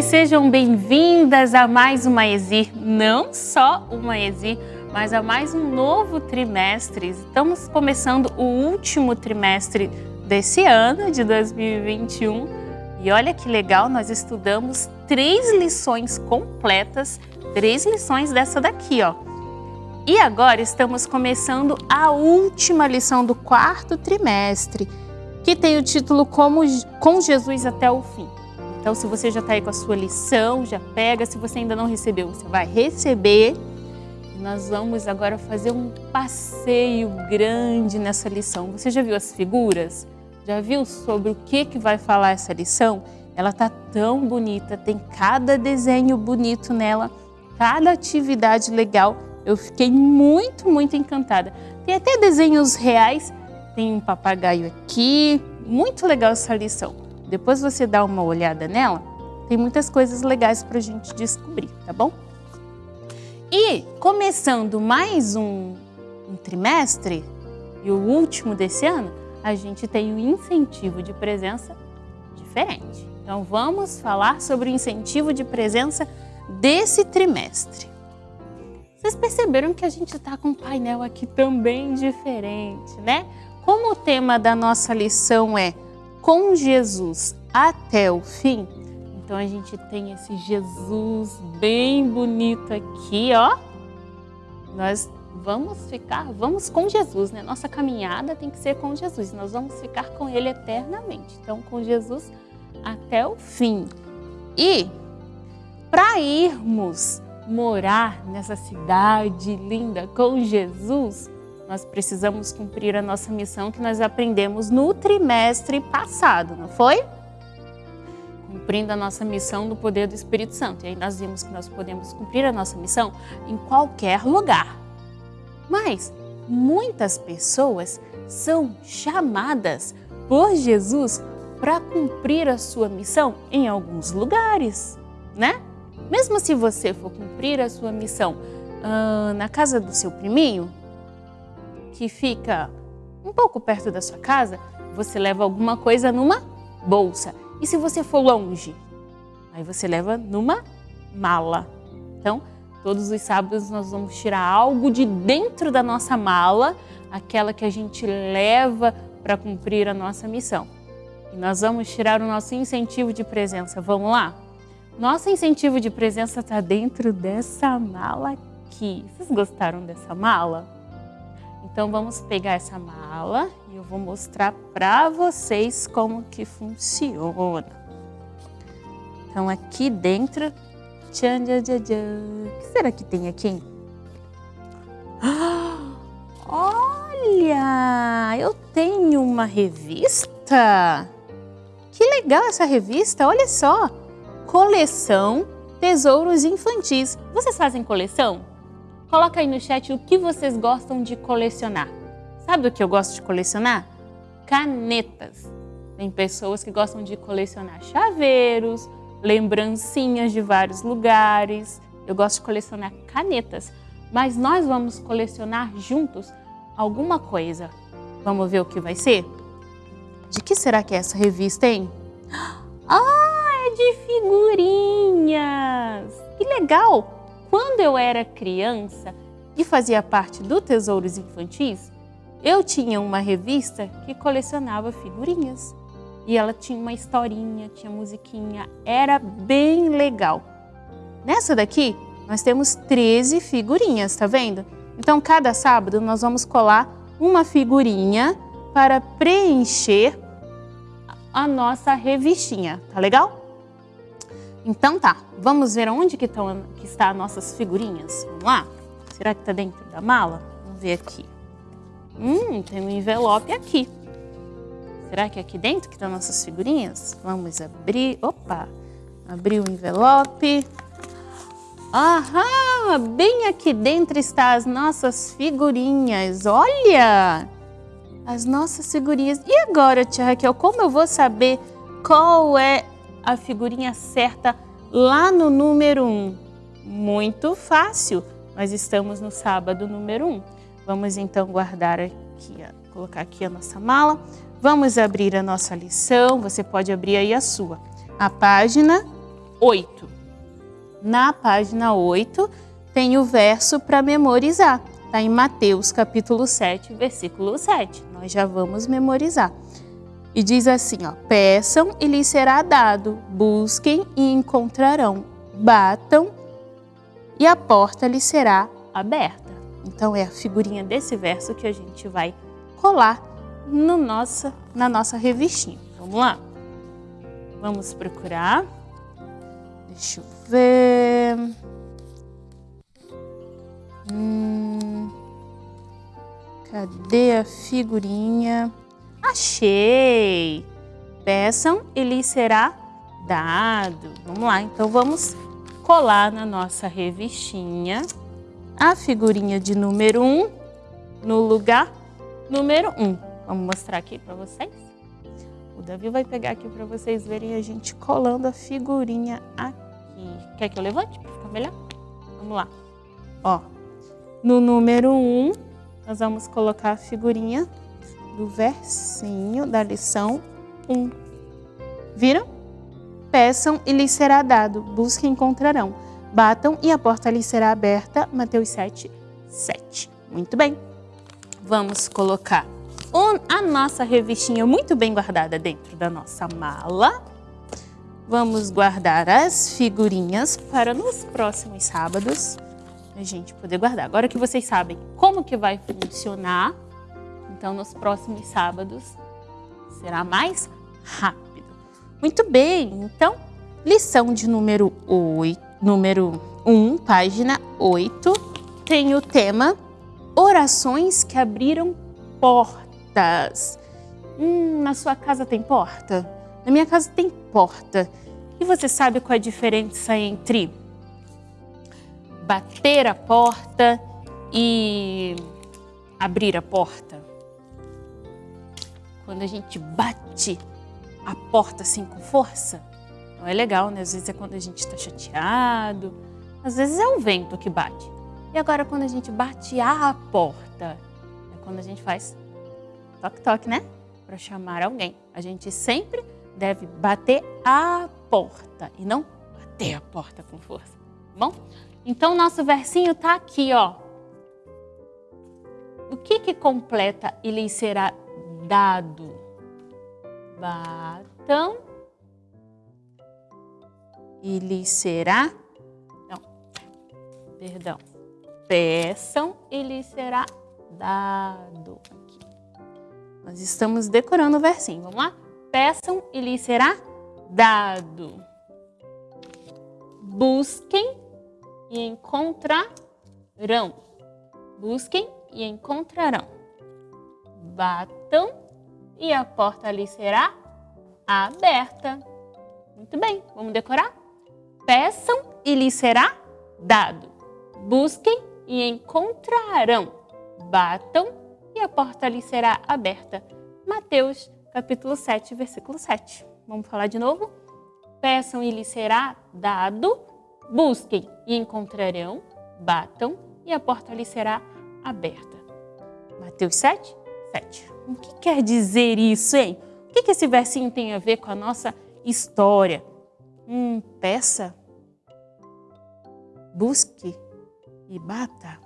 Sejam bem-vindas a mais uma ESIR. Não só uma ESIR, mas a mais um novo trimestre. Estamos começando o último trimestre desse ano, de 2021. E olha que legal, nós estudamos três lições completas, três lições dessa daqui, ó. E agora estamos começando a última lição do quarto trimestre, que tem o título Como Com Jesus até o Fim. Então, se você já está aí com a sua lição, já pega. Se você ainda não recebeu, você vai receber. Nós vamos agora fazer um passeio grande nessa lição. Você já viu as figuras? Já viu sobre o que, que vai falar essa lição? Ela está tão bonita, tem cada desenho bonito nela, cada atividade legal. Eu fiquei muito, muito encantada. Tem até desenhos reais, tem um papagaio aqui, muito legal essa lição. Depois você dá uma olhada nela, tem muitas coisas legais para a gente descobrir, tá bom? E começando mais um, um trimestre, e o último desse ano, a gente tem um incentivo de presença diferente. Então vamos falar sobre o incentivo de presença desse trimestre. Vocês perceberam que a gente está com um painel aqui também diferente, né? Como o tema da nossa lição é com Jesus até o fim, então a gente tem esse Jesus bem bonito aqui, ó. Nós vamos ficar, vamos com Jesus, né? Nossa caminhada tem que ser com Jesus, nós vamos ficar com Ele eternamente. Então, com Jesus até o fim. E para irmos morar nessa cidade linda com Jesus, nós precisamos cumprir a nossa missão que nós aprendemos no trimestre passado, não foi? Cumprindo a nossa missão no poder do Espírito Santo. E aí nós vimos que nós podemos cumprir a nossa missão em qualquer lugar. Mas muitas pessoas são chamadas por Jesus para cumprir a sua missão em alguns lugares, né? Mesmo se você for cumprir a sua missão ah, na casa do seu priminho, que fica um pouco perto da sua casa, você leva alguma coisa numa bolsa. E se você for longe? Aí você leva numa mala. Então, todos os sábados nós vamos tirar algo de dentro da nossa mala, aquela que a gente leva para cumprir a nossa missão. E nós vamos tirar o nosso incentivo de presença. Vamos lá? Nosso incentivo de presença está dentro dessa mala aqui. Vocês gostaram dessa mala? Então vamos pegar essa mala e eu vou mostrar para vocês como que funciona. Então aqui dentro, tchan, tchan, tchan, tchan. o que será que tem aqui? Olha, eu tenho uma revista. Que legal essa revista, olha só. Coleção Tesouros Infantis. Vocês fazem coleção? Coloca aí no chat o que vocês gostam de colecionar. Sabe o que eu gosto de colecionar? Canetas. Tem pessoas que gostam de colecionar chaveiros, lembrancinhas de vários lugares. Eu gosto de colecionar canetas. Mas nós vamos colecionar juntos alguma coisa. Vamos ver o que vai ser? De que será que é essa revista, hein? Ah, é de figurinhas! Que legal! Quando eu era criança e fazia parte do Tesouros Infantis, eu tinha uma revista que colecionava figurinhas. E ela tinha uma historinha, tinha musiquinha, era bem legal. Nessa daqui, nós temos 13 figurinhas, tá vendo? Então, cada sábado nós vamos colar uma figurinha para preencher a nossa revistinha, tá legal? Então tá, vamos ver onde que, estão, que está as nossas figurinhas. Vamos lá? Será que está dentro da mala? Vamos ver aqui. Hum, tem um envelope aqui. Será que é aqui dentro que estão nossas figurinhas? Vamos abrir. Opa! Abrir o envelope. Aham! Bem aqui dentro está as nossas figurinhas. Olha! As nossas figurinhas. E agora, tia Raquel, como eu vou saber qual é a figurinha certa lá no número 1? Um? Muito fácil. Nós estamos no sábado número 1. Um. Vamos então guardar aqui, colocar aqui a nossa mala. Vamos abrir a nossa lição. Você pode abrir aí a sua. A página 8. Na página 8 tem o verso para memorizar. Está em Mateus capítulo 7, versículo 7. Nós já vamos memorizar. E diz assim, ó, peçam e lhes será dado, busquem e encontrarão, batam e a porta lhes será aberta. Então é a figurinha desse verso que a gente vai colar no nossa, na nossa revistinha. Vamos lá? Vamos procurar. Deixa eu ver. Hum, cadê a figurinha? Achei! Peçam e lhes será dado. Vamos lá, então vamos colar na nossa revistinha a figurinha de número 1 um, no lugar número 1. Um. Vamos mostrar aqui para vocês? O Davi vai pegar aqui para vocês verem a gente colando a figurinha aqui. Quer que eu levante para ficar melhor? Vamos lá. Ó, no número 1, um, nós vamos colocar a figurinha do versinho da lição 1. Viram? Peçam e lhes será dado, busquem e encontrarão. Batam e a porta lhes será aberta. Mateus 7, 7. Muito bem. Vamos colocar a nossa revistinha muito bem guardada dentro da nossa mala. Vamos guardar as figurinhas para nos próximos sábados a gente poder guardar. Agora que vocês sabem como que vai funcionar, então nos próximos sábados será mais rápido. Muito bem, então lição de número 8 número 1, página 8, tem o tema Orações que abriram portas. Hum, na sua casa tem porta? Na minha casa tem porta. E você sabe qual é a diferença entre bater a porta e abrir a porta? Quando a gente bate a porta assim com força, não é legal, né? Às vezes é quando a gente está chateado, às vezes é o vento que bate. E agora quando a gente bate a porta, é quando a gente faz toque-toque, né? Para chamar alguém. A gente sempre deve bater a porta e não bater a porta com força, tá bom? Então nosso versinho tá aqui, ó. O que que completa e lhe será dado? batam e lhes será, não, perdão, peçam e lhes será dado. Aqui. Nós estamos decorando o versinho, vamos lá? Peçam e lhes será dado. Busquem e encontrarão. Busquem e encontrarão. Batam e a porta lhes será aberta. Muito bem, vamos decorar? Peçam e lhes será dado. Busquem e encontrarão. Batam e a porta lhes será aberta. Mateus capítulo 7, versículo 7. Vamos falar de novo? Peçam e lhes será dado. Busquem e encontrarão. Batam e a porta lhes será aberta. Mateus 7, 7. O que quer dizer isso, hein? O que esse versinho tem a ver com a nossa história? Hum, peça, busque e bata.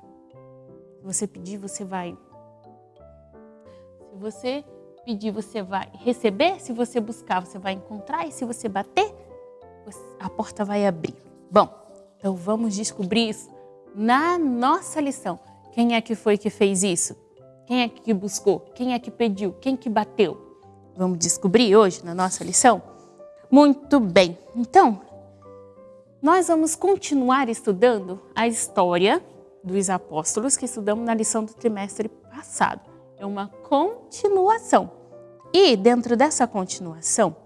Se você pedir, você vai. Se você pedir, você vai receber. Se você buscar, você vai encontrar. E se você bater, a porta vai abrir. Bom, então vamos descobrir isso na nossa lição. Quem é que foi que fez isso? Quem é que buscou? Quem é que pediu? Quem que bateu? Vamos descobrir hoje na nossa lição? Muito bem. Então, nós vamos continuar estudando a história dos apóstolos que estudamos na lição do trimestre passado. É uma continuação. E dentro dessa continuação,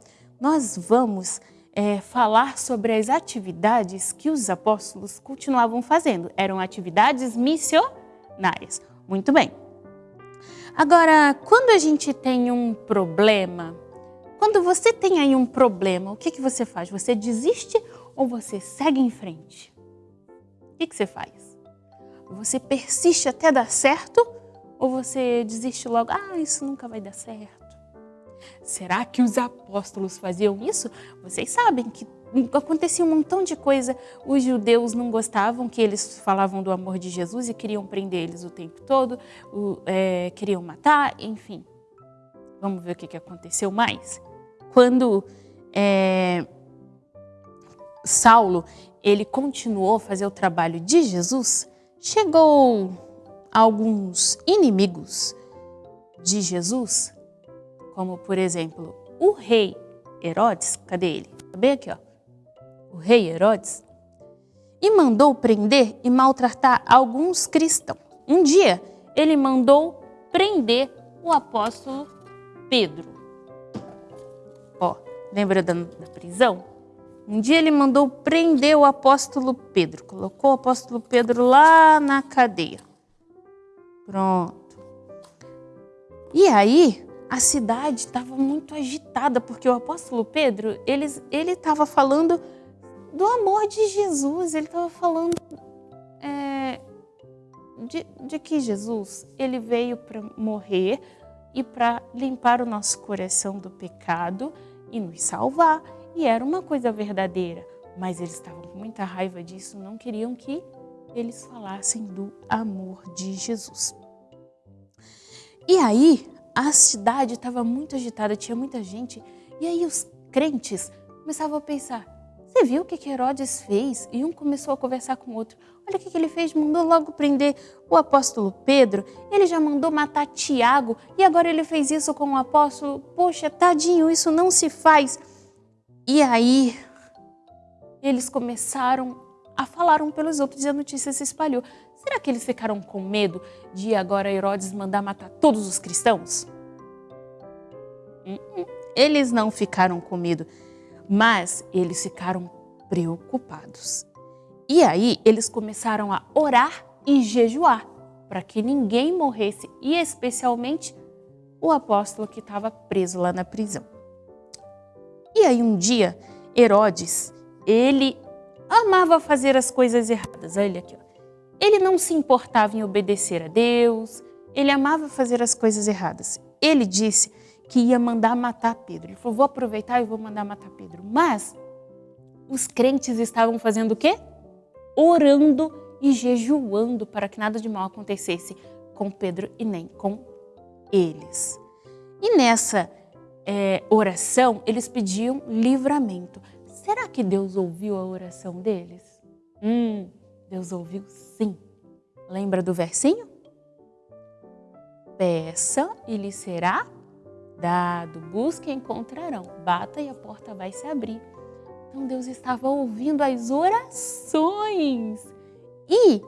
nós vamos é, falar sobre as atividades que os apóstolos continuavam fazendo. Eram atividades missionárias. Muito bem. Agora, quando a gente tem um problema, quando você tem aí um problema, o que, que você faz? Você desiste ou você segue em frente? O que, que você faz? Você persiste até dar certo ou você desiste logo? Ah, isso nunca vai dar certo. Será que os apóstolos faziam isso? Vocês sabem que acontecia um montão de coisa. Os judeus não gostavam que eles falavam do amor de Jesus e queriam prender eles o tempo todo, o, é, queriam matar, enfim. Vamos ver o que, que aconteceu mais. Quando é, Saulo ele continuou a fazer o trabalho de Jesus, chegou alguns inimigos de Jesus, como por exemplo o rei Herodes, cadê ele? Tá bem aqui, ó. O rei Herodes, e mandou prender e maltratar alguns cristãos. Um dia ele mandou prender o apóstolo Pedro. Ó, lembra da, da prisão? Um dia ele mandou prender o apóstolo Pedro, colocou o apóstolo Pedro lá na cadeia. Pronto. E aí, a cidade estava muito agitada, porque o apóstolo Pedro, ele estava falando do amor de Jesus, ele estava falando é, de, de que Jesus, ele veio para morrer e para limpar o nosso coração do pecado e nos salvar. E era uma coisa verdadeira, mas eles estavam com muita raiva disso, não queriam que eles falassem do amor de Jesus. E aí, a cidade estava muito agitada, tinha muita gente, e aí os crentes começavam a pensar, você viu o que Herodes fez? E um começou a conversar com o outro. Olha o que ele fez, mandou logo prender o apóstolo Pedro, ele já mandou matar Tiago, e agora ele fez isso com o apóstolo. Poxa, tadinho, isso não se faz. E aí, eles começaram a falar um pelos outros e a notícia se espalhou. Será que eles ficaram com medo de agora Herodes mandar matar todos os cristãos? Uh-uh. Eles não ficaram com medo, mas eles ficaram preocupados. E aí eles começaram a orar e jejuar para que ninguém morresse e especialmente o apóstolo que estava preso lá na prisão. E aí um dia, Herodes, ele amava fazer as coisas erradas. Olha aqui, ó. Ele não se importava em obedecer a Deus, ele amava fazer as coisas erradas. Ele disse que ia mandar matar Pedro. Ele falou, vou aproveitar e vou mandar matar Pedro. Mas os crentes estavam fazendo o quê? Orando e jejuando para que nada de mal acontecesse com Pedro e nem com eles. E nessa é, oração, eles pediam livramento. Será que Deus ouviu a oração deles? Hum, Deus ouviu sim. Lembra do versinho? Peça e lhe será dado, busque e encontrarão, bata e a porta vai se abrir. Então Deus estava ouvindo as orações. E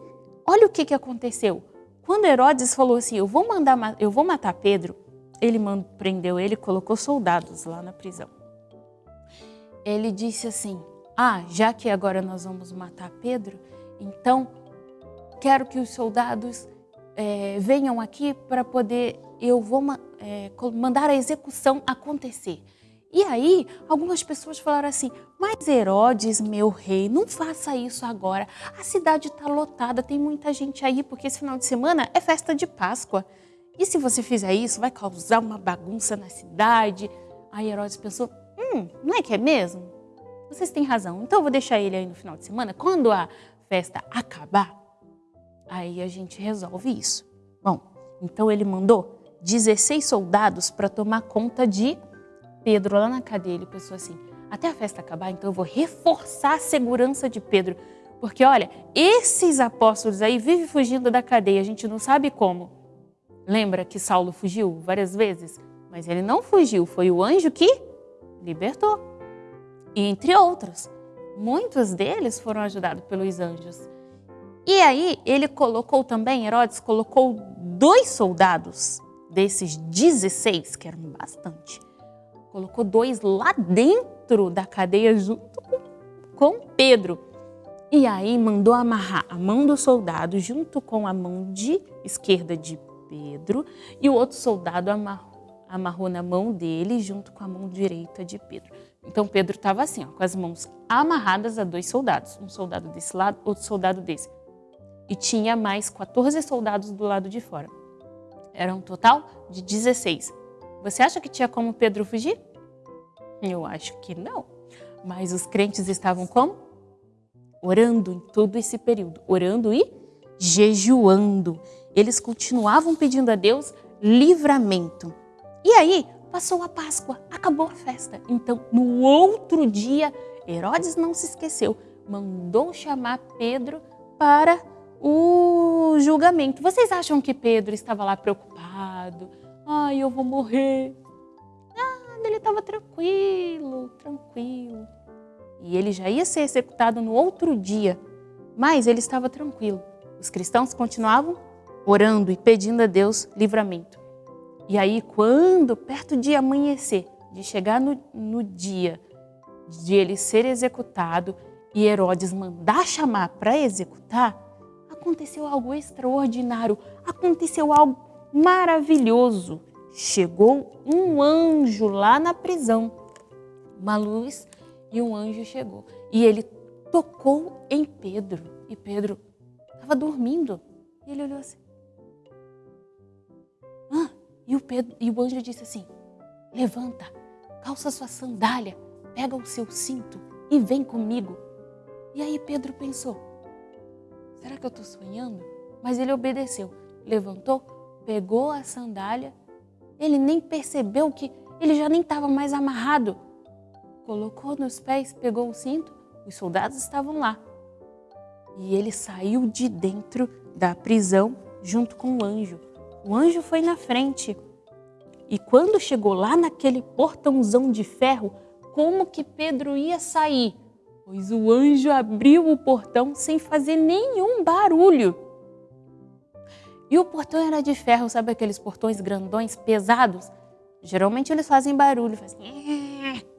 olha o que, que aconteceu. Quando Herodes falou assim, eu vou, mandar, eu vou matar Pedro, ele prendeu ele colocou soldados lá na prisão. Ele disse assim, ah, já que agora nós vamos matar Pedro, então quero que os soldados é, venham aqui para poder, eu vou é, mandar a execução acontecer. E aí, algumas pessoas falaram assim, mas Herodes, meu rei, não faça isso agora. A cidade está lotada, tem muita gente aí, porque esse final de semana é festa de Páscoa. E se você fizer isso, vai causar uma bagunça na cidade. Aí Herodes pensou, hum, não é que é mesmo? Vocês têm razão, então eu vou deixar ele aí no final de semana. Quando a festa acabar, aí a gente resolve isso. Bom, então ele mandou 16 soldados para tomar conta de Pedro lá na cadeia, ele pensou assim, até a festa acabar, então eu vou reforçar a segurança de Pedro. Porque olha, esses apóstolos aí vivem fugindo da cadeia, a gente não sabe como. Lembra que Saulo fugiu várias vezes? Mas ele não fugiu, foi o anjo que libertou. E entre outros, muitos deles foram ajudados pelos anjos. E aí ele colocou também, Herodes colocou dois soldados desses 16, que eram bastante, colocou dois lá dentro da cadeia junto com Pedro. E aí mandou amarrar a mão do soldado junto com a mão de esquerda de Pedro e o outro soldado amarrou, amarrou na mão dele junto com a mão direita de Pedro. Então Pedro estava assim, ó, com as mãos amarradas a dois soldados, um soldado desse lado, outro soldado desse. E tinha mais 14 soldados do lado de fora. Era um total de 16. Você acha que tinha como Pedro fugir? Eu acho que não. Mas os crentes estavam como? Orando em todo esse período. Orando e jejuando. Eles continuavam pedindo a Deus livramento. E aí, passou a Páscoa, acabou a festa. Então, no outro dia, Herodes não se esqueceu, mandou chamar Pedro para o julgamento. Vocês acham que Pedro estava lá preocupado? Ai, eu vou morrer. Ah, ele estava tranquilo, tranquilo. E ele já ia ser executado no outro dia, mas ele estava tranquilo. Os cristãos continuavam orando e pedindo a Deus livramento. E aí, quando, perto de amanhecer, de chegar no, no dia de ele ser executado e Herodes mandar chamar para executar, aconteceu algo extraordinário, aconteceu algo maravilhoso. Chegou um anjo lá na prisão, uma luz e um anjo chegou. E ele tocou em Pedro. E Pedro estava dormindo. E ele olhou assim. Ah, e, o Pedro, e o anjo disse assim, levanta, calça sua sandália, pega o seu cinto e vem comigo. E aí Pedro pensou, será que eu estou sonhando? Mas ele obedeceu, levantou, pegou a sandália, ele nem percebeu que ele já nem estava mais amarrado. Colocou nos pés, pegou o cinto, os soldados estavam lá. E ele saiu de dentro da prisão junto com o anjo. O anjo foi na frente. E quando chegou lá naquele portãozão de ferro, como que Pedro ia sair? Pois o anjo abriu o portão sem fazer nenhum barulho. E o portão era de ferro, sabe aqueles portões grandões, pesados? Geralmente eles fazem barulho, fazem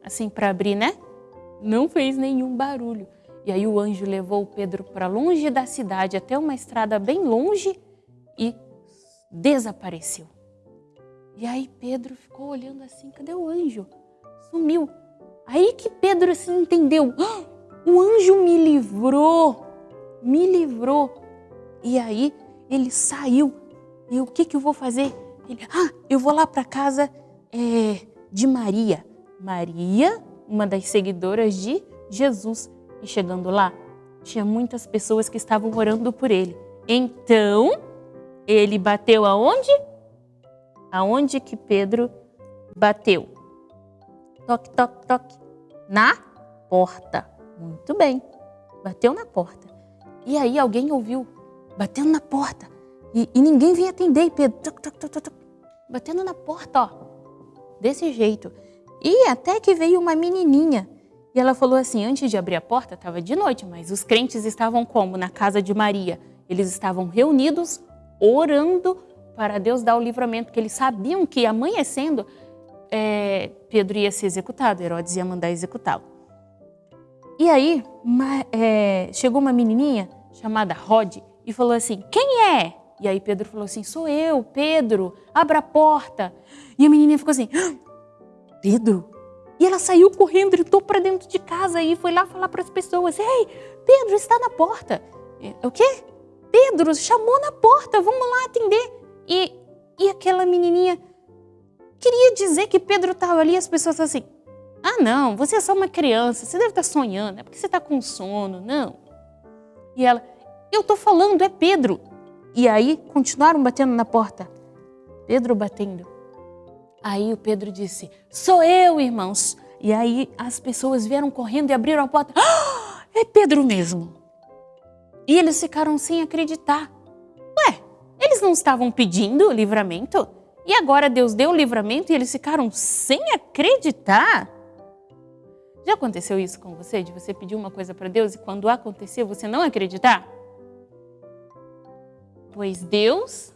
assim para abrir, né? Não fez nenhum barulho. E aí o anjo levou o Pedro para longe da cidade, até uma estrada bem longe e desapareceu. E aí Pedro ficou olhando assim, cadê o anjo? Sumiu. Aí que Pedro assim entendeu, ah, o anjo me livrou, me livrou. E aí ele saiu. E o que, que eu vou fazer? Ele, ah, eu vou lá para casa é, de Maria. Maria, uma das seguidoras de Jesus. E chegando lá, tinha muitas pessoas que estavam orando por ele. Então, ele bateu aonde? Aonde que Pedro bateu? Toque, toque, toque. Na porta. Muito bem. Bateu na porta. E aí alguém ouviu batendo na porta. E, e ninguém vinha atender. E Pedro, toc, toc, toc, batendo na porta, ó. Desse jeito. E até que veio uma menininha. E ela falou assim, antes de abrir a porta, estava de noite, mas os crentes estavam como? Na casa de Maria. Eles estavam reunidos, orando para Deus dar o livramento, porque eles sabiam que amanhecendo é, Pedro ia ser executado, Herodes ia mandar executá-lo. E aí uma, é, chegou uma menininha chamada Rod e falou assim, quem é? E aí Pedro falou assim, sou eu, Pedro, abra a porta. E a menininha ficou assim, ah, Pedro? E ela saiu correndo, gritou para dentro de casa e foi lá falar para as pessoas, ei, Pedro está na porta. O quê? Pedro chamou na porta, vamos lá atender. E, e aquela menininha queria dizer que Pedro estava ali as pessoas assim, ah não, você é só uma criança, você deve estar sonhando, é porque você está com sono, não. E ela, eu estou falando, é Pedro. E aí continuaram batendo na porta. Pedro batendo. Aí o Pedro disse, sou eu, irmãos. E aí as pessoas vieram correndo e abriram a porta. Ah, é Pedro mesmo. E eles ficaram sem acreditar. Ué, eles não estavam pedindo livramento? E agora Deus deu o livramento e eles ficaram sem acreditar? Já aconteceu isso com você? De você pedir uma coisa para Deus e quando acontecer você não acreditar? Pois Deus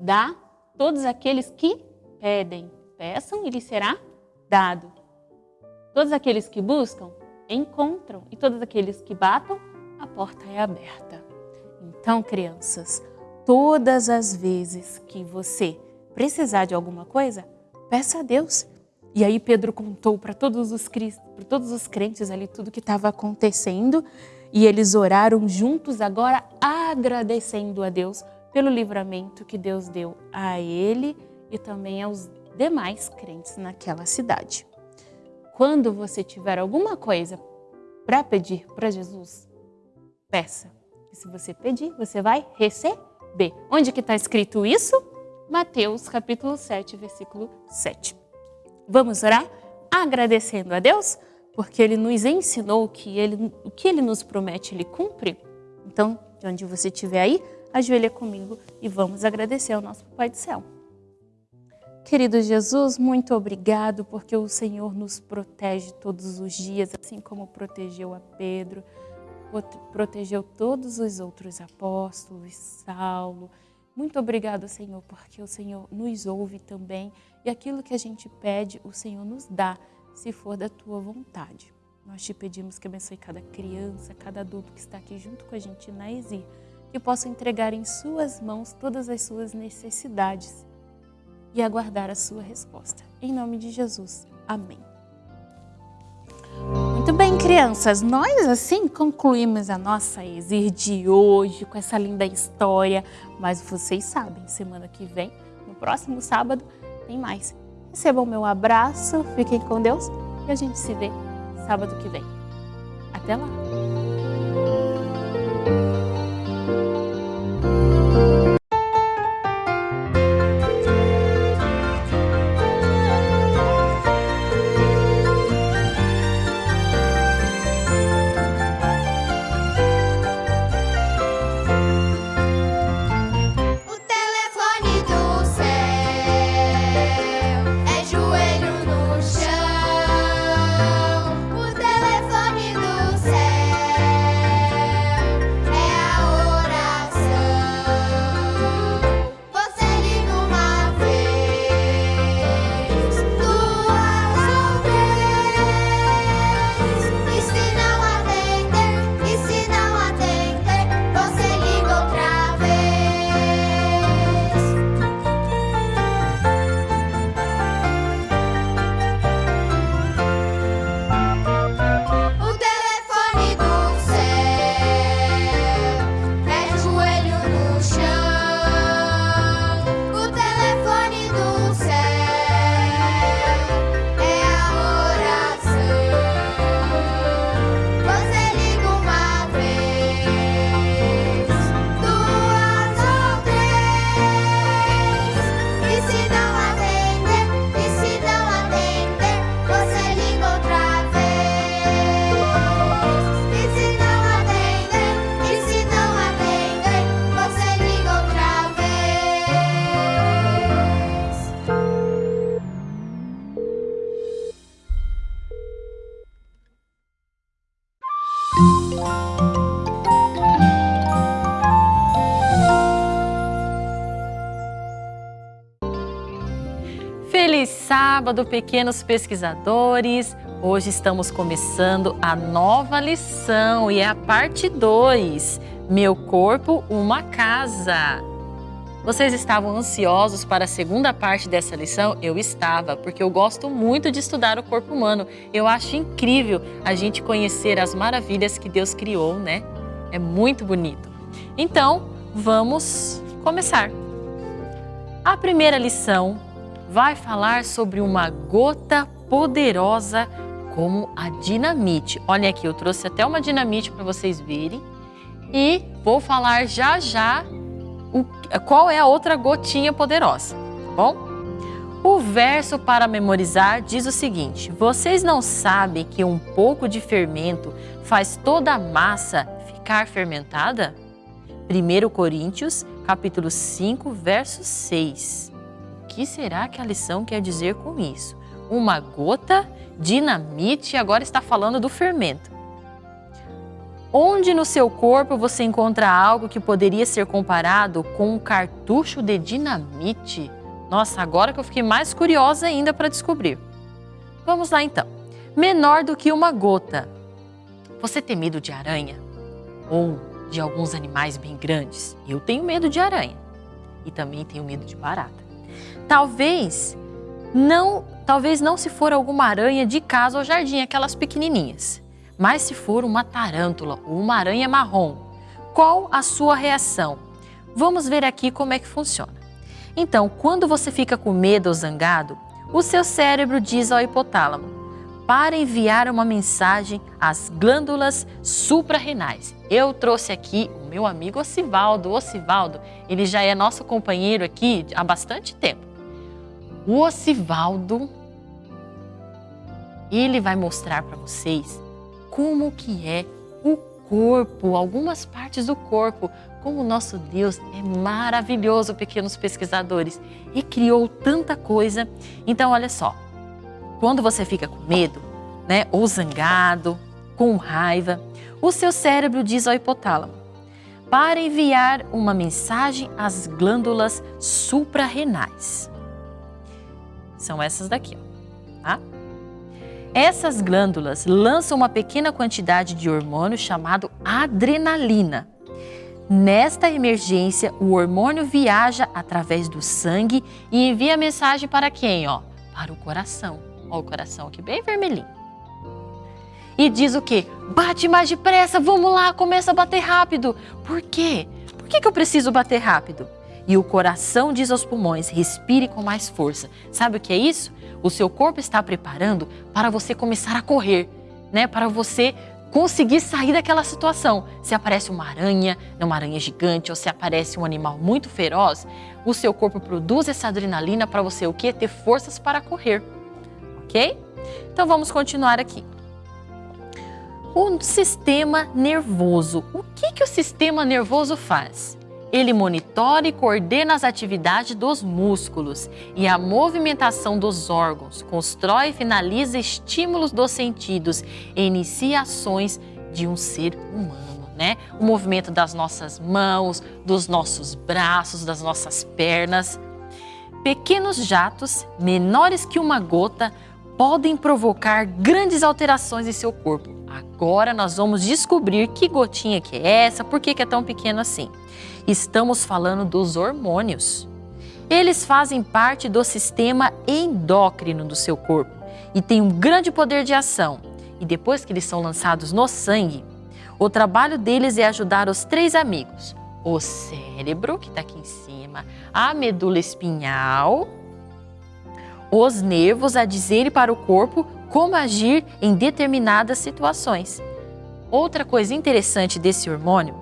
dá todos aqueles que pedem. Peçam e lhes será dado. Todos aqueles que buscam, encontram. E todos aqueles que batam, a porta é aberta. Então, crianças, todas as vezes que você precisar de alguma coisa, peça a Deus. E aí Pedro contou para todos os para todos os crentes ali tudo que estava acontecendo e eles oraram juntos agora agradecendo a Deus pelo livramento que Deus deu a ele e também aos demais crentes naquela cidade. Quando você tiver alguma coisa para pedir para Jesus, peça. E se você pedir, você vai receber. Onde que está escrito isso? Mateus capítulo 7, versículo 7. Vamos orar agradecendo a Deus, porque Ele nos ensinou que ele, o que Ele nos promete, Ele cumpre. Então, de onde você estiver aí, ajoelha comigo e vamos agradecer ao nosso Pai do Céu. Querido Jesus, muito obrigado porque o Senhor nos protege todos os dias, assim como protegeu a Pedro, protegeu todos os outros apóstolos, Saulo, muito obrigado, Senhor, porque o Senhor nos ouve também e aquilo que a gente pede, o Senhor nos dá, se for da Tua vontade. Nós te pedimos que abençoe cada criança, cada adulto que está aqui junto com a gente na ESIR, que possa entregar em Suas mãos todas as suas necessidades e aguardar a Sua resposta. Em nome de Jesus. Amém. Muito bem, crianças, nós assim concluímos a nossa Exir de hoje com essa linda história, mas vocês sabem, semana que vem, no próximo sábado, tem mais. Recebam meu abraço, fiquem com Deus e a gente se vê sábado que vem. Até lá! Sábado, pequenos pesquisadores! Hoje estamos começando a nova lição e é a parte 2. Meu corpo, uma casa. Vocês estavam ansiosos para a segunda parte dessa lição? Eu estava, porque eu gosto muito de estudar o corpo humano. Eu acho incrível a gente conhecer as maravilhas que Deus criou, né? É muito bonito. Então, vamos começar. A primeira lição vai falar sobre uma gota poderosa como a dinamite. Olha aqui, eu trouxe até uma dinamite para vocês verem e vou falar já já o, qual é a outra gotinha poderosa, tá bom? O verso para memorizar diz o seguinte: Vocês não sabem que um pouco de fermento faz toda a massa ficar fermentada? 1 Coríntios, capítulo 5, verso 6. Que será que a lição quer dizer com isso? Uma gota, dinamite, agora está falando do fermento. Onde no seu corpo você encontra algo que poderia ser comparado com um cartucho de dinamite? Nossa, agora que eu fiquei mais curiosa ainda para descobrir. Vamos lá então. Menor do que uma gota. Você tem medo de aranha? Ou de alguns animais bem grandes? Eu tenho medo de aranha. E também tenho medo de barata. Talvez não, talvez não se for alguma aranha de casa ou jardim, aquelas pequenininhas. Mas se for uma tarântula ou uma aranha marrom, qual a sua reação? Vamos ver aqui como é que funciona. Então, quando você fica com medo ou zangado, o seu cérebro diz ao hipotálamo para enviar uma mensagem às glândulas suprarrenais. Eu trouxe aqui o meu amigo Ocivaldo. O Ocivaldo, ele já é nosso companheiro aqui há bastante tempo. O Ocivaldo, ele vai mostrar para vocês como que é o corpo, algumas partes do corpo, como o nosso Deus é maravilhoso, pequenos pesquisadores, e criou tanta coisa. Então, olha só, quando você fica com medo, né, ou zangado, com raiva, o seu cérebro diz ao hipotálamo para enviar uma mensagem às glândulas suprarrenais. São essas daqui, ó, tá? Essas glândulas lançam uma pequena quantidade de hormônio chamado adrenalina. Nesta emergência, o hormônio viaja através do sangue e envia mensagem para quem? Ó, para o coração. Ó, o coração aqui bem vermelhinho. E diz o quê? Bate mais depressa, vamos lá, começa a bater rápido. Por quê? Por que, que eu preciso bater rápido? E o coração diz aos pulmões: respire com mais força. Sabe o que é isso? O seu corpo está preparando para você começar a correr, né? Para você conseguir sair daquela situação. Se aparece uma aranha, uma aranha gigante, ou se aparece um animal muito feroz, o seu corpo produz essa adrenalina para você o quê? Ter forças para correr, ok? Então vamos continuar aqui. O sistema nervoso. O que, que o sistema nervoso faz? Ele monitora e coordena as atividades dos músculos e a movimentação dos órgãos, constrói e finaliza estímulos dos sentidos e inicia ações de um ser humano. Né? O movimento das nossas mãos, dos nossos braços, das nossas pernas. Pequenos jatos, menores que uma gota, podem provocar grandes alterações em seu corpo. Agora nós vamos descobrir que gotinha que é essa, por que é tão pequeno assim. Estamos falando dos hormônios. Eles fazem parte do sistema endócrino do seu corpo e têm um grande poder de ação. E depois que eles são lançados no sangue, o trabalho deles é ajudar os três amigos: o cérebro, que está aqui em cima, a medula espinhal, os nervos a dizerem para o corpo como agir em determinadas situações. Outra coisa interessante desse hormônio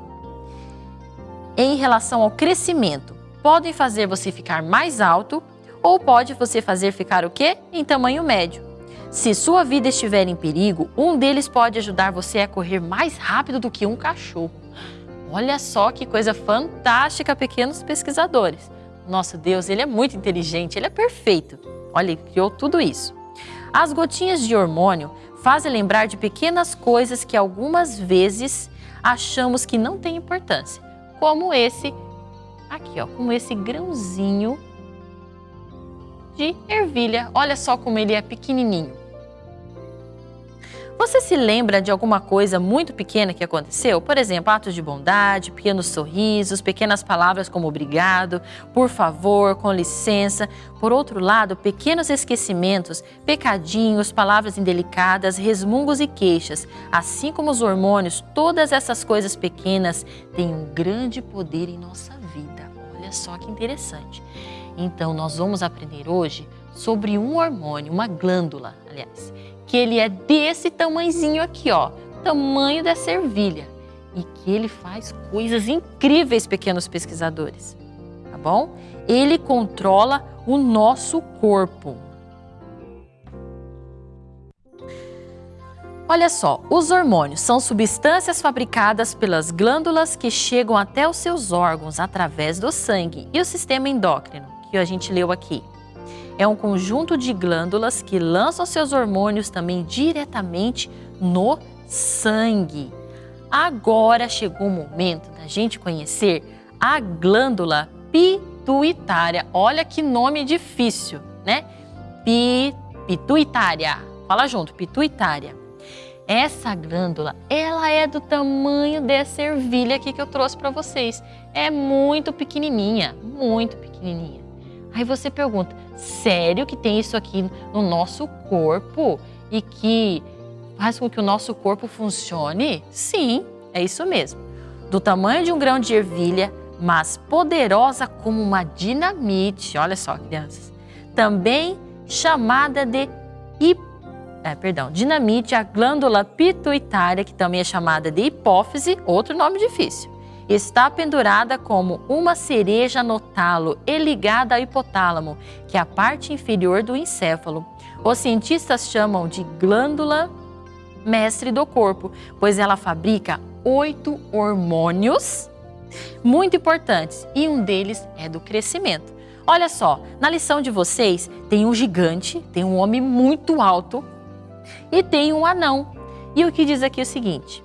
em relação ao crescimento. Podem fazer você ficar mais alto ou pode você fazer ficar o quê? Em tamanho médio. Se sua vida estiver em perigo, um deles pode ajudar você a correr mais rápido do que um cachorro. Olha só que coisa fantástica, pequenos pesquisadores. Nosso Deus, ele é muito inteligente, ele é perfeito. Olha, ele criou tudo isso. As gotinhas de hormônio fazem lembrar de pequenas coisas que algumas vezes achamos que não têm importância, como esse aqui, ó, como esse grãozinho de ervilha. Olha só como ele é pequenininho. Você se lembra de alguma coisa muito pequena que aconteceu? Por exemplo, atos de bondade, pequenos sorrisos, pequenas palavras como obrigado, por favor, com licença. Por outro lado, pequenos esquecimentos, pecadinhos, palavras indelicadas, resmungos e queixas. Assim como os hormônios, todas essas coisas pequenas têm um grande poder em nossa vida. Olha só que interessante. Então, nós vamos aprender hoje sobre um hormônio, uma glândula, aliás, que ele é desse tamanhozinho aqui, ó, tamanho dessa ervilha, e que ele faz coisas incríveis, pequenos pesquisadores, tá bom? Ele controla o nosso corpo. Olha só, os hormônios são substâncias fabricadas pelas glândulas que chegam até os seus órgãos através do sangue e o sistema endócrino, que a gente leu aqui é um conjunto de glândulas que lançam seus hormônios também diretamente no sangue. Agora chegou o momento da gente conhecer a glândula pituitária. Olha que nome difícil, né? Pi, pituitária. Fala junto, pituitária. Essa glândula, ela é do tamanho dessa ervilha aqui que eu trouxe para vocês. É muito pequenininha, muito pequenininha. Aí você pergunta, sério que tem isso aqui no nosso corpo e que faz com que o nosso corpo funcione? Sim, é isso mesmo. Do tamanho de um grão de ervilha, mas poderosa como uma dinamite. Olha só, crianças. Também chamada de é, perdão, dinamite, a glândula pituitária, que também é chamada de hipófise, outro nome difícil está pendurada como uma cereja no talo e ligada ao hipotálamo, que é a parte inferior do encéfalo. Os cientistas chamam de glândula mestre do corpo, pois ela fabrica oito hormônios muito importantes e um deles é do crescimento. Olha só, na lição de vocês tem um gigante, tem um homem muito alto e tem um anão. E o que diz aqui é o seguinte: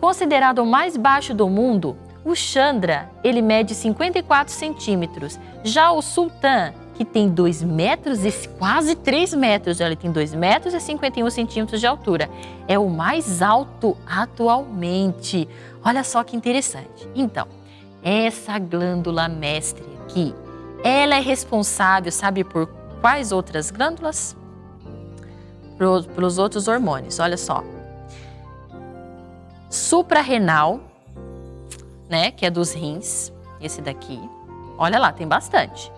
considerado o mais baixo do mundo, o Chandra, ele mede 54 centímetros. Já o Sultan, que tem 2 metros e quase 3 metros, ele tem 2 metros e 51 centímetros de altura. É o mais alto atualmente. Olha só que interessante. Então, essa glândula mestre aqui, ela é responsável, sabe por quais outras glândulas? Pelos outros hormônios, olha só. Suprarrenal, né, que é dos rins, esse daqui. Olha lá, tem bastante.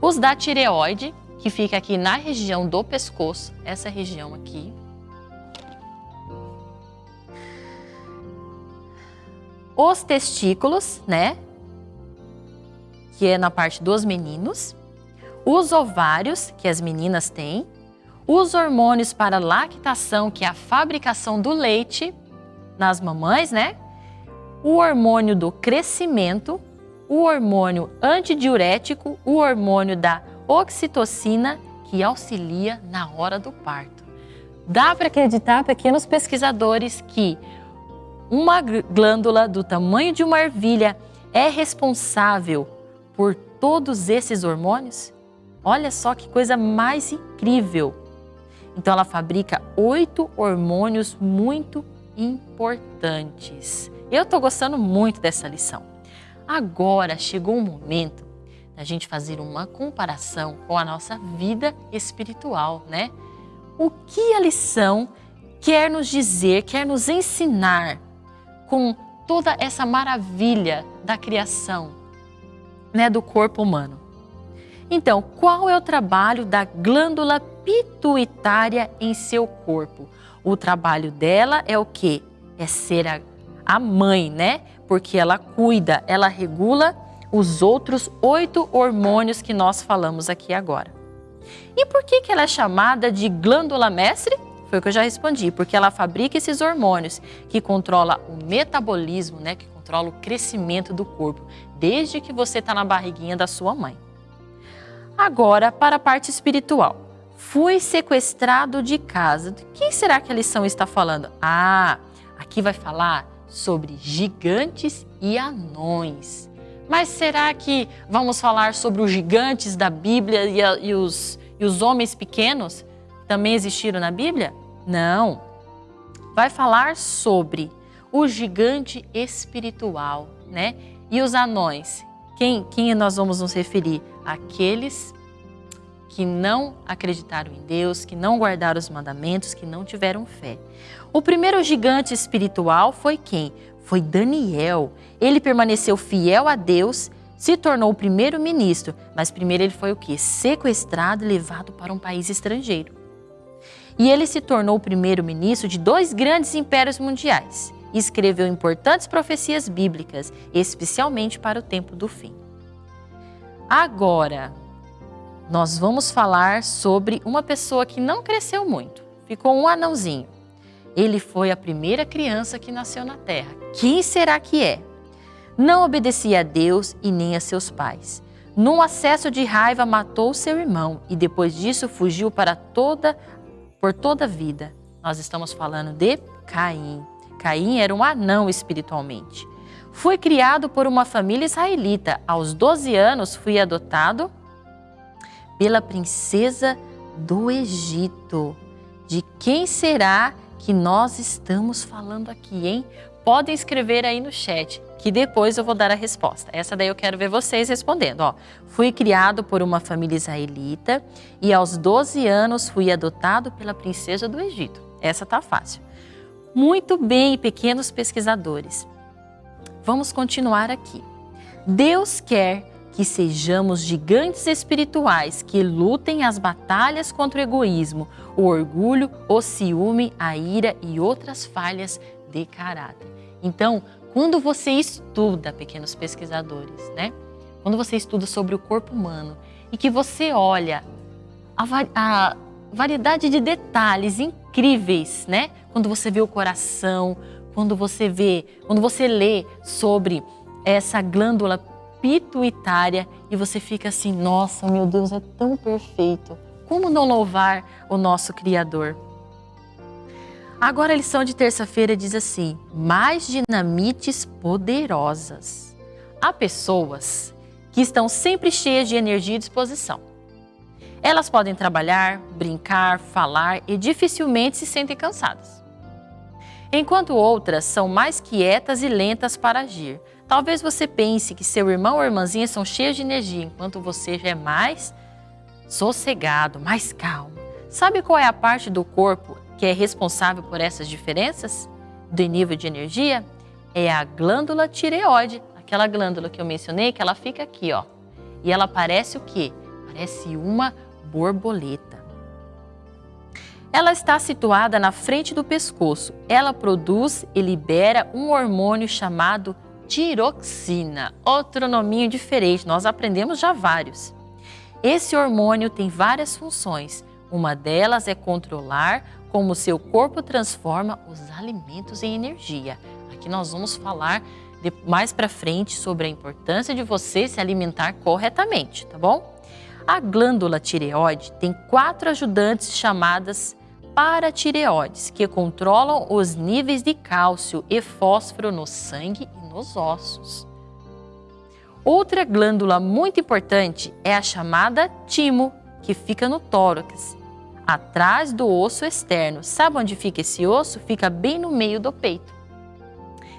Os da tireoide, que fica aqui na região do pescoço, essa região aqui. Os testículos, né, que é na parte dos meninos. Os ovários, que as meninas têm. Os hormônios para lactação, que é a fabricação do leite nas mamães, né? O hormônio do crescimento, o hormônio antidiurético, o hormônio da oxitocina, que auxilia na hora do parto. Dá para acreditar, pequenos pesquisadores, que uma glândula do tamanho de uma ervilha é responsável por todos esses hormônios? Olha só que coisa mais incrível! Então, ela fabrica oito hormônios muito importantes. Eu estou gostando muito dessa lição. Agora chegou o momento da gente fazer uma comparação com a nossa vida espiritual, né? O que a lição quer nos dizer, quer nos ensinar com toda essa maravilha da criação, né, do corpo humano? Então, qual é o trabalho da glândula pituitária em seu corpo? O trabalho dela é o que? É ser a a mãe, né? Porque ela cuida, ela regula os outros oito hormônios que nós falamos aqui agora. E por que, que ela é chamada de glândula mestre? Foi o que eu já respondi, porque ela fabrica esses hormônios que controla o metabolismo, né? Que controla o crescimento do corpo, desde que você está na barriguinha da sua mãe. Agora, para a parte espiritual. Fui sequestrado de casa. De quem será que a lição está falando? Ah, aqui vai falar sobre gigantes e anões. Mas será que vamos falar sobre os gigantes da Bíblia e, a, e, os, e os homens pequenos que também existiram na Bíblia? Não. Vai falar sobre o gigante espiritual, né? E os anões. Quem, quem nós vamos nos referir? Aqueles que não acreditaram em Deus, que não guardaram os mandamentos, que não tiveram fé. O primeiro gigante espiritual foi quem? Foi Daniel. Ele permaneceu fiel a Deus, se tornou o primeiro ministro, mas primeiro ele foi o que? Sequestrado e levado para um país estrangeiro. E ele se tornou o primeiro ministro de dois grandes impérios mundiais. Escreveu importantes profecias bíblicas, especialmente para o tempo do fim. Agora, nós vamos falar sobre uma pessoa que não cresceu muito, ficou um anãozinho. Ele foi a primeira criança que nasceu na terra. Quem será que é? Não obedecia a Deus e nem a seus pais. Num acesso de raiva, matou seu irmão e depois disso fugiu para toda, por toda a vida. Nós estamos falando de Caim. Caim era um anão espiritualmente. Fui criado por uma família israelita. Aos 12 anos, fui adotado pela princesa do Egito. De quem será que nós estamos falando aqui, hein? Podem escrever aí no chat, que depois eu vou dar a resposta. Essa daí eu quero ver vocês respondendo. Ó, fui criado por uma família israelita e aos 12 anos fui adotado pela princesa do Egito. Essa tá fácil. Muito bem, pequenos pesquisadores. Vamos continuar aqui. Deus quer que sejamos gigantes espirituais que lutem as batalhas contra o egoísmo, o orgulho, o ciúme, a ira e outras falhas de caráter. Então, quando você estuda, pequenos pesquisadores, né? Quando você estuda sobre o corpo humano e que você olha a, a variedade de detalhes incríveis, né? Quando você vê o coração, quando você vê, quando você lê sobre essa glândula pituitária e você fica assim, nossa, meu Deus, é tão perfeito. Como não louvar o nosso Criador? Agora a lição de terça-feira diz assim, mais dinamites poderosas. Há pessoas que estão sempre cheias de energia e disposição. Elas podem trabalhar, brincar, falar e dificilmente se sentem cansadas. Enquanto outras são mais quietas e lentas para agir, Talvez você pense que seu irmão ou irmãzinha são cheios de energia, enquanto você já é mais sossegado, mais calmo. Sabe qual é a parte do corpo que é responsável por essas diferenças de nível de energia? É a glândula tireoide, aquela glândula que eu mencionei, que ela fica aqui, ó. E ela parece o quê? Parece uma borboleta. Ela está situada na frente do pescoço. Ela produz e libera um hormônio chamado tiroxina, outro nominho diferente, nós aprendemos já vários. Esse hormônio tem várias funções. Uma delas é controlar como seu corpo transforma os alimentos em energia. Aqui nós vamos falar mais para frente sobre a importância de você se alimentar corretamente, tá bom? A glândula tireoide tem quatro ajudantes chamadas paratireoides, que controlam os níveis de cálcio e fósforo no sangue e nos ossos. Outra glândula muito importante é a chamada timo, que fica no tórax, atrás do osso externo. Sabe onde fica esse osso? Fica bem no meio do peito.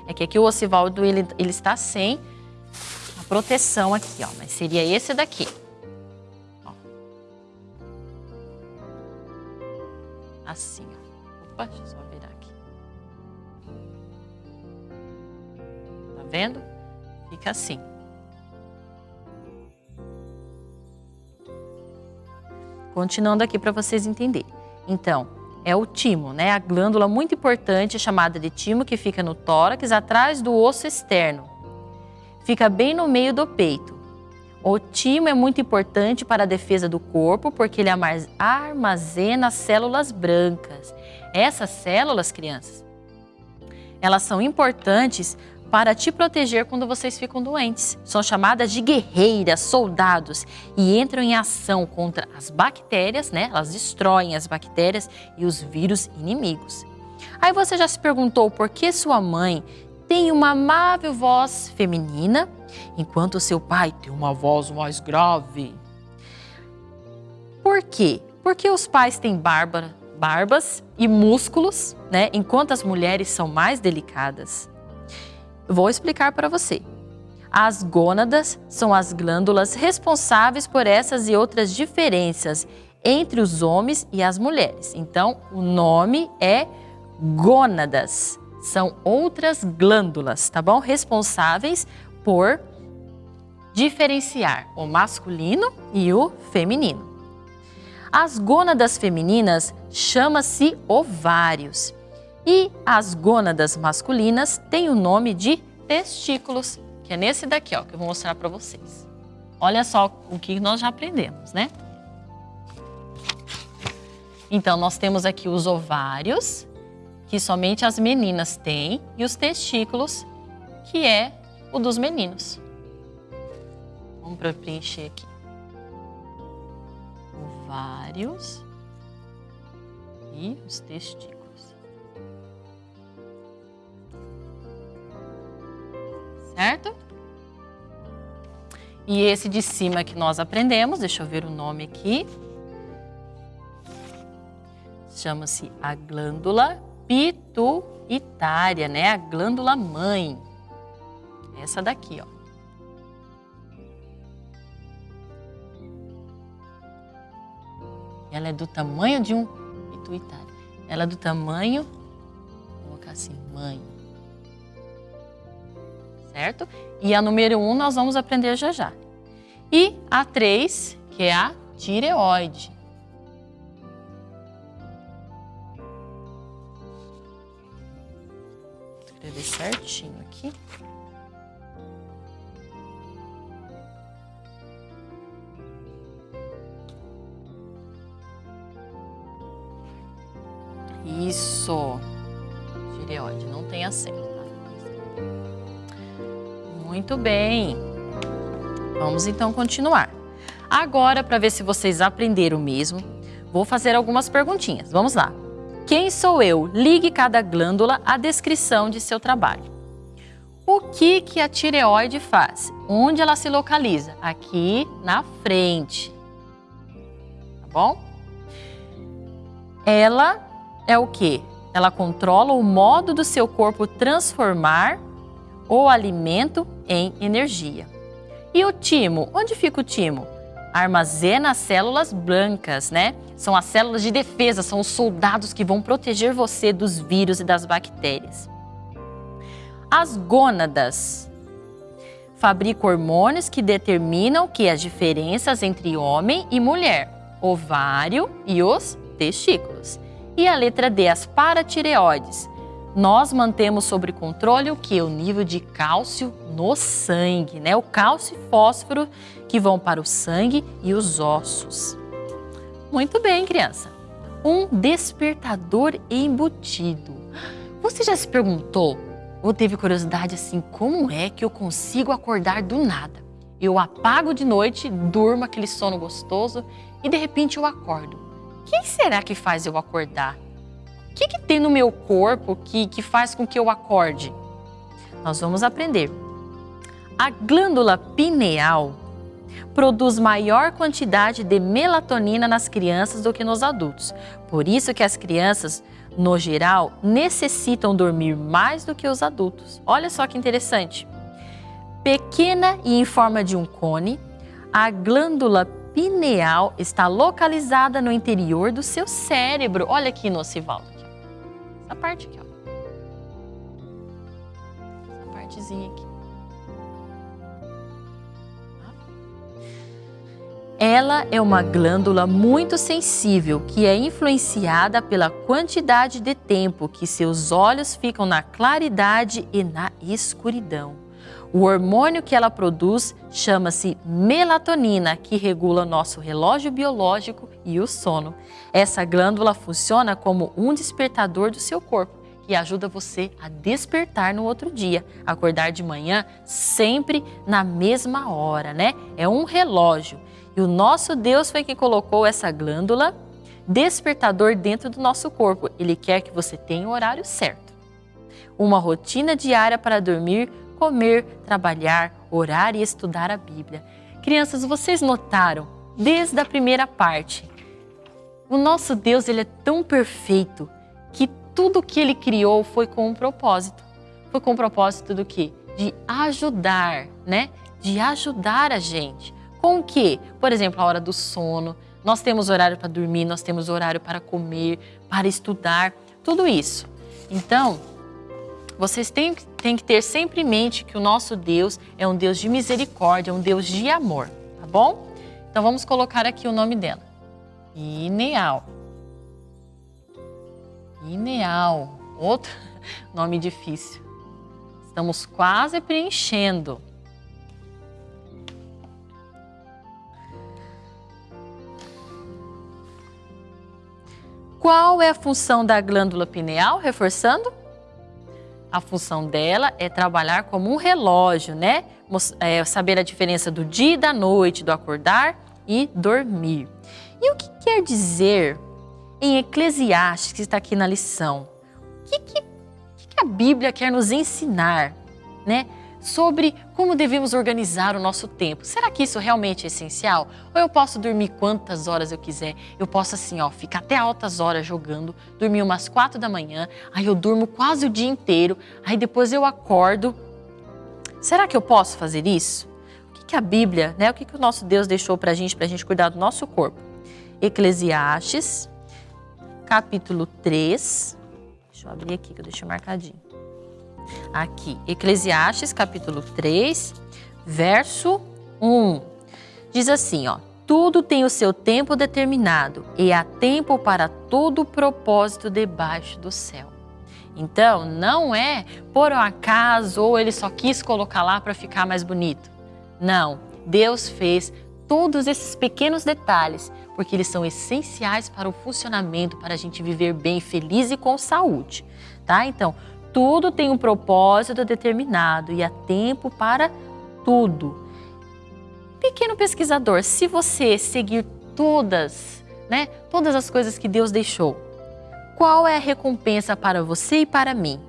É que aqui o ossivaldo ele, ele está sem a proteção aqui, ó, mas seria esse daqui. Ó. Assim, ó. Opa, vendo? Fica assim. Continuando aqui para vocês entenderem. Então, é o timo, né? A glândula muito importante chamada de timo que fica no tórax, atrás do osso externo. Fica bem no meio do peito. O timo é muito importante para a defesa do corpo porque ele armazena células brancas. Essas células, crianças, elas são importantes para te proteger quando vocês ficam doentes. São chamadas de guerreiras, soldados e entram em ação contra as bactérias, né? Elas destroem as bactérias e os vírus inimigos. Aí você já se perguntou por que sua mãe tem uma amável voz feminina, enquanto seu pai tem uma voz mais grave. Por quê? Porque os pais têm barba, barbas e músculos, né? enquanto as mulheres são mais delicadas. Vou explicar para você. As gônadas são as glândulas responsáveis por essas e outras diferenças entre os homens e as mulheres. Então, o nome é gônadas. São outras glândulas, tá bom? Responsáveis por diferenciar o masculino e o feminino. As gônadas femininas chama-se ovários e as gônadas masculinas têm o nome de testículos, que é nesse daqui, ó, que eu vou mostrar para vocês. Olha só o que nós já aprendemos, né? Então, nós temos aqui os ovários, que somente as meninas têm, e os testículos, que é o dos meninos. Vamos preencher aqui ovários e os testículos. Certo? E esse de cima que nós aprendemos, deixa eu ver o nome aqui. Chama-se a glândula pituitária, né? A glândula mãe. Essa daqui, ó. Ela é do tamanho de um pituitário. Ela é do tamanho, vou colocar assim, mãe. Certo? E a número 1 um nós vamos aprender já já. E a 3, que é a tireoide. Escrever certinho aqui. Isso. Tireoide, não tem acento? Muito bem. Vamos então continuar. Agora, para ver se vocês aprenderam mesmo, vou fazer algumas perguntinhas. Vamos lá. Quem sou eu? Ligue cada glândula à descrição de seu trabalho. O que, que a tireoide faz? Onde ela se localiza? Aqui na frente. Tá bom? Ela é o que? Ela controla o modo do seu corpo transformar o alimento em energia. E o timo? Onde fica o timo? Armazena as células brancas, né? São as células de defesa, são os soldados que vão proteger você dos vírus e das bactérias. As gônadas fabricam hormônios que determinam que as diferenças entre homem e mulher, ovário e os testículos. E a letra D, as paratireoides. Nós mantemos sob controle o que? O nível de cálcio no sangue, né? O cálcio e fósforo que vão para o sangue e os ossos. Muito bem, criança. Um despertador embutido. Você já se perguntou ou teve curiosidade assim, como é que eu consigo acordar do nada? Eu apago de noite, durmo aquele sono gostoso e de repente eu acordo. O que será que faz eu acordar? Que, que tem no meu corpo que, que faz com que eu acorde? Nós vamos aprender. A glândula pineal produz maior quantidade de melatonina nas crianças do que nos adultos. Por isso que as crianças, no geral, necessitam dormir mais do que os adultos. Olha só que interessante. Pequena e em forma de um cone, a glândula pineal está localizada no interior do seu cérebro. Olha aqui no Ocivaldo. Essa parte aqui, ó. Essa partezinha aqui. Ela é uma glândula muito sensível que é influenciada pela quantidade de tempo que seus olhos ficam na claridade e na escuridão. O hormônio que ela produz chama-se melatonina, que regula nosso relógio biológico e o sono. Essa glândula funciona como um despertador do seu corpo. que ajuda você a despertar no outro dia, acordar de manhã sempre na mesma hora, né? É um relógio. E o nosso Deus foi quem colocou essa glândula despertador dentro do nosso corpo. Ele quer que você tenha o horário certo. Uma rotina diária para dormir, comer, trabalhar, orar e estudar a Bíblia. Crianças, vocês notaram desde a primeira parte, o nosso Deus ele é tão perfeito que tudo que ele criou foi com um propósito. Foi com o propósito do quê? De ajudar, né? De ajudar a gente. Com o quê? Por exemplo, a hora do sono. Nós temos horário para dormir, nós temos horário para comer, para estudar, tudo isso. Então, vocês têm, têm que ter sempre em mente que o nosso Deus é um Deus de misericórdia, um Deus de amor, tá bom? Então vamos colocar aqui o nome dela. Ineal. Ineal. Outro nome difícil. Estamos quase preenchendo. Qual é a função da glândula pineal? Reforçando? A função dela é trabalhar como um relógio, né? É, saber a diferença do dia e da noite, do acordar e dormir. E o que quer dizer em Eclesiastes, que está aqui na lição? O que, que, que a Bíblia quer nos ensinar né, sobre como devemos organizar o nosso tempo? Será que isso realmente é essencial? Ou eu posso dormir quantas horas eu quiser? Eu posso assim, ó, ficar até altas horas jogando, dormir umas quatro da manhã, aí eu durmo quase o dia inteiro, aí depois eu acordo. Será que eu posso fazer isso? O que, que a Bíblia, né, o que, que o nosso Deus deixou para a gente, para a gente cuidar do nosso corpo? Eclesiastes, capítulo 3. Deixa eu abrir aqui que eu deixei marcadinho. Aqui, Eclesiastes, capítulo 3, verso 1. Diz assim, ó: Tudo tem o seu tempo determinado e há tempo para todo propósito debaixo do céu. Então, não é por um acaso ou ele só quis colocar lá para ficar mais bonito. Não, Deus fez todos esses pequenos detalhes porque eles são essenciais para o funcionamento, para a gente viver bem, feliz e com saúde, tá? Então, tudo tem um propósito determinado e há tempo para tudo. Pequeno pesquisador, se você seguir todas, né, todas as coisas que Deus deixou, qual é a recompensa para você e para mim?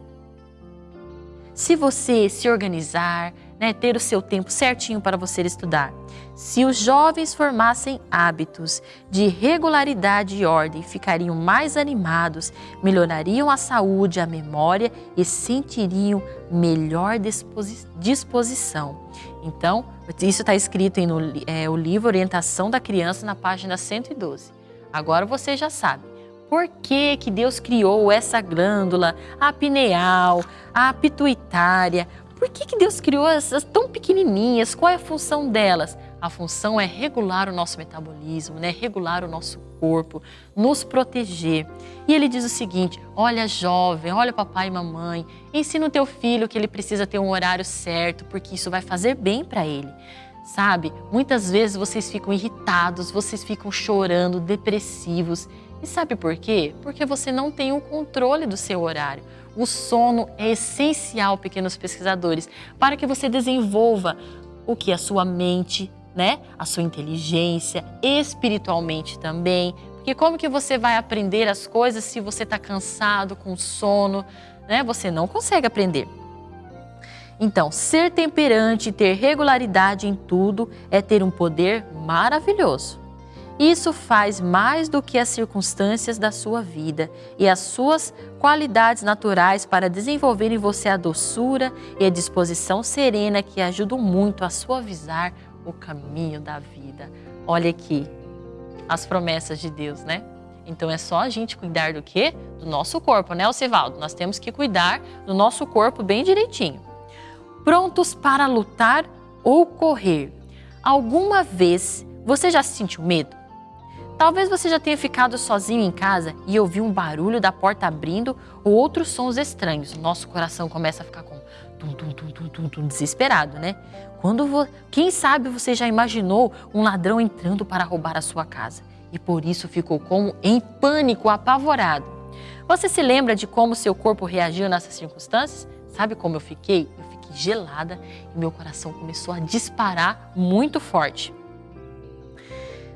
Se você se organizar, né, ter o seu tempo certinho para você estudar. Se os jovens formassem hábitos de regularidade e ordem, ficariam mais animados, melhorariam a saúde, a memória e sentiriam melhor disposição. Então, isso está escrito no é, o livro Orientação da Criança, na página 112. Agora você já sabe. Por que, que Deus criou essa glândula, a pineal, a pituitária? Por que, que Deus criou essas tão pequenininhas? Qual é a função delas? A função é regular o nosso metabolismo, né? regular o nosso corpo, nos proteger. E ele diz o seguinte: olha, jovem, olha, papai e mamãe, ensina o teu filho que ele precisa ter um horário certo, porque isso vai fazer bem para ele. Sabe, muitas vezes vocês ficam irritados, vocês ficam chorando, depressivos. E sabe por quê? Porque você não tem o controle do seu horário. O sono é essencial, pequenos pesquisadores, para que você desenvolva o que a sua mente, né, a sua inteligência, espiritualmente também. Porque como que você vai aprender as coisas se você está cansado, com sono, né? Você não consegue aprender. Então, ser temperante e ter regularidade em tudo é ter um poder maravilhoso. Isso faz mais do que as circunstâncias da sua vida e as suas qualidades naturais para desenvolver em você a doçura e a disposição serena que ajudam muito a suavizar o caminho da vida. Olha aqui as promessas de Deus, né? Então é só a gente cuidar do quê? Do nosso corpo, né, Osivaldo? Nós temos que cuidar do nosso corpo bem direitinho. Prontos para lutar ou correr. Alguma vez você já se sentiu medo? Talvez você já tenha ficado sozinho em casa e ouviu um barulho da porta abrindo ou outros sons estranhos. Nosso coração começa a ficar com tum, tum, tum, tum, tum, tum desesperado, né? Quando vo... Quem sabe você já imaginou um ladrão entrando para roubar a sua casa e por isso ficou como em pânico, apavorado. Você se lembra de como seu corpo reagiu nessas circunstâncias? Sabe como eu fiquei? Eu fiquei gelada e meu coração começou a disparar muito forte.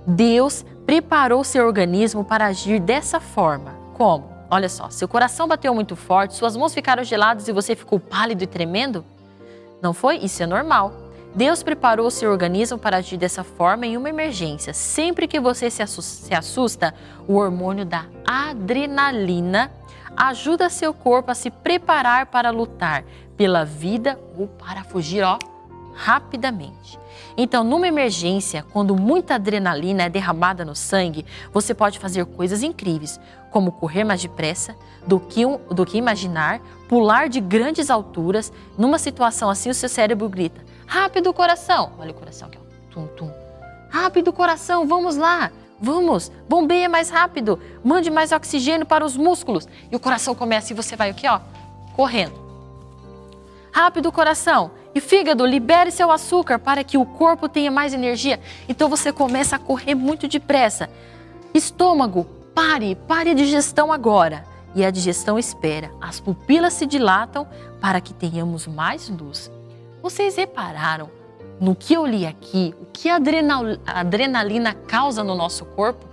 Deus preparou seu organismo para agir dessa forma. Como? Olha só, seu coração bateu muito forte, suas mãos ficaram geladas e você ficou pálido e tremendo? Não foi? Isso é normal. Deus preparou seu organismo para agir dessa forma em uma emergência. Sempre que você se assusta, o hormônio da adrenalina ajuda seu corpo a se preparar para lutar pela vida ou para fugir, ó, rapidamente. Então, numa emergência, quando muita adrenalina é derramada no sangue, você pode fazer coisas incríveis, como correr mais depressa do que, do que imaginar, pular de grandes alturas. Numa situação assim, o seu cérebro grita: Rápido, coração! Olha o coração aqui, ó. Tum, tum. Rápido, coração, vamos lá! Vamos, bombeia mais rápido, mande mais oxigênio para os músculos. E o coração começa e você vai aqui, ó, correndo. Rápido, coração. E fígado, libere seu açúcar para que o corpo tenha mais energia. Então você começa a correr muito depressa. Estômago, pare, pare a digestão agora. E a digestão espera. As pupilas se dilatam para que tenhamos mais luz. Vocês repararam no que eu li aqui, o que a adrenalina causa no nosso corpo?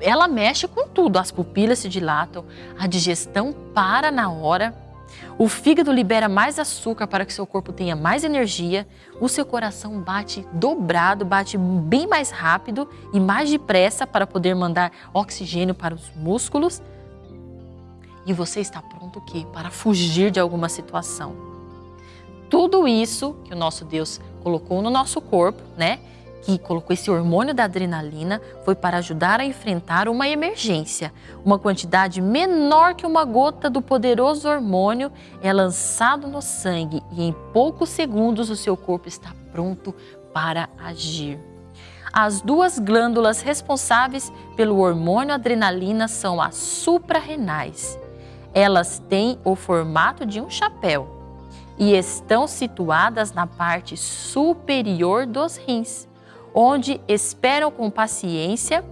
Ela mexe com tudo, as pupilas se dilatam, a digestão para na hora, o fígado libera mais açúcar para que seu corpo tenha mais energia, o seu coração bate dobrado, bate bem mais rápido e mais depressa para poder mandar oxigênio para os músculos. E você está pronto o quê? Para fugir de alguma situação. Tudo isso que o nosso Deus colocou no nosso corpo, né? Que colocou esse hormônio da adrenalina foi para ajudar a enfrentar uma emergência. Uma quantidade menor que uma gota do poderoso hormônio é lançado no sangue e em poucos segundos o seu corpo está pronto para agir. As duas glândulas responsáveis pelo hormônio adrenalina são as suprarrenais. Elas têm o formato de um chapéu e estão situadas na parte superior dos rins, onde esperam com paciência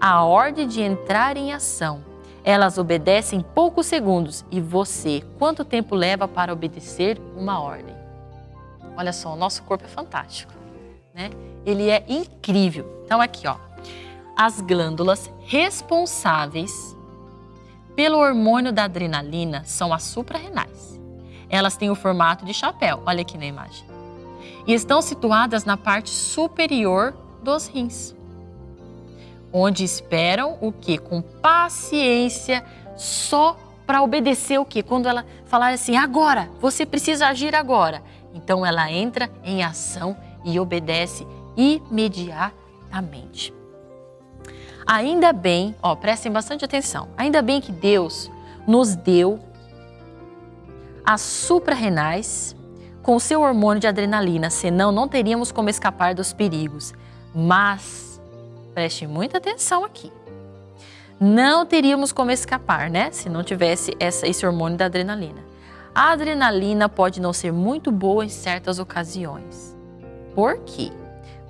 a ordem de entrar em ação. Elas obedecem poucos segundos e você, quanto tempo leva para obedecer uma ordem? Olha só, o nosso corpo é fantástico, né? Ele é incrível. Então aqui, ó, as glândulas responsáveis pelo hormônio da adrenalina são as suprarrenais. Elas têm o formato de chapéu, olha aqui na imagem. E estão situadas na parte superior dos rins, onde esperam o que? Com paciência, só para obedecer o que? Quando ela falar assim, agora, você precisa agir agora. Então ela entra em ação e obedece imediatamente. Ainda bem, ó, prestem bastante atenção. Ainda bem que Deus nos deu as suprarrenais com o seu hormônio de adrenalina, senão não teríamos como escapar dos perigos. Mas, preste muita atenção aqui, não teríamos como escapar, né? Se não tivesse essa, esse hormônio da adrenalina. A adrenalina pode não ser muito boa em certas ocasiões. Por quê?